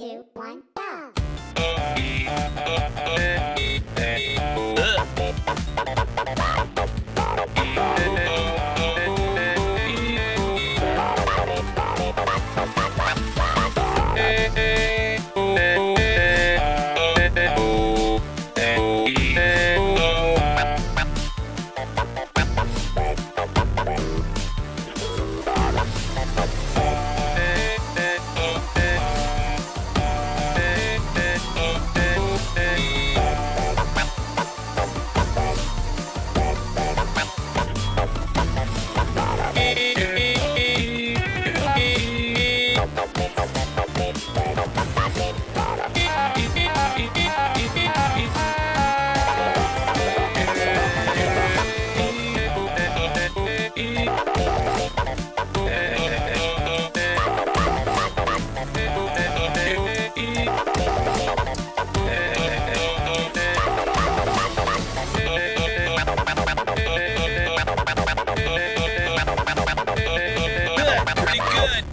two, one, go! pretty good.